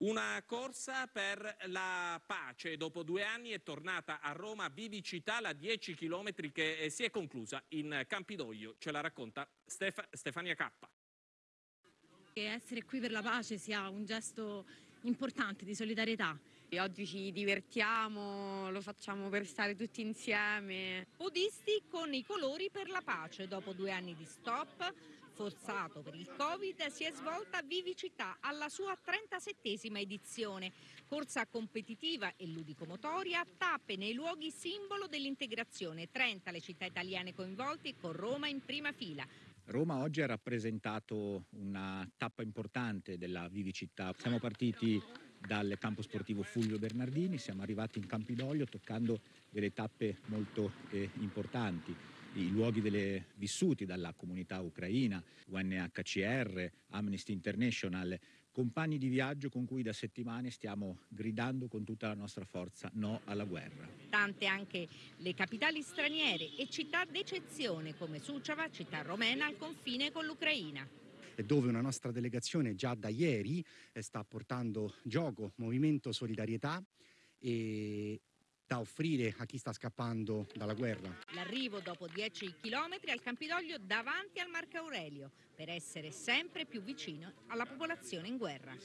Una corsa per la pace. Dopo due anni è tornata a Roma Vivicità, la 10 km che eh, si è conclusa in Campidoglio. Ce la racconta Stef Stefania Cappa. Essere qui per la pace sia un gesto importante di solidarietà. E oggi ci divertiamo, lo facciamo per stare tutti insieme. Podisti con i colori per la pace. Dopo due anni di stop, forzato per il Covid, si è svolta Vivicità alla sua 37esima edizione. Corsa competitiva e ludicomotoria, tappe nei luoghi simbolo dell'integrazione. 30 le città italiane coinvolte con Roma in prima fila. Roma oggi ha rappresentato una tappa importante della Vivicità. Siamo partiti dal campo sportivo Fulvio Bernardini, siamo arrivati in Campidoglio toccando delle tappe molto eh, importanti. I luoghi delle, vissuti dalla comunità ucraina, UNHCR, Amnesty International, compagni di viaggio con cui da settimane stiamo gridando con tutta la nostra forza no alla guerra. Tante anche le capitali straniere e città d'eccezione come Suceava, città romena al confine con l'Ucraina dove una nostra delegazione già da ieri eh, sta portando gioco, movimento, solidarietà e da offrire a chi sta scappando dalla guerra. L'arrivo dopo 10 chilometri al Campidoglio davanti al Marco Aurelio per essere sempre più vicino alla popolazione in guerra.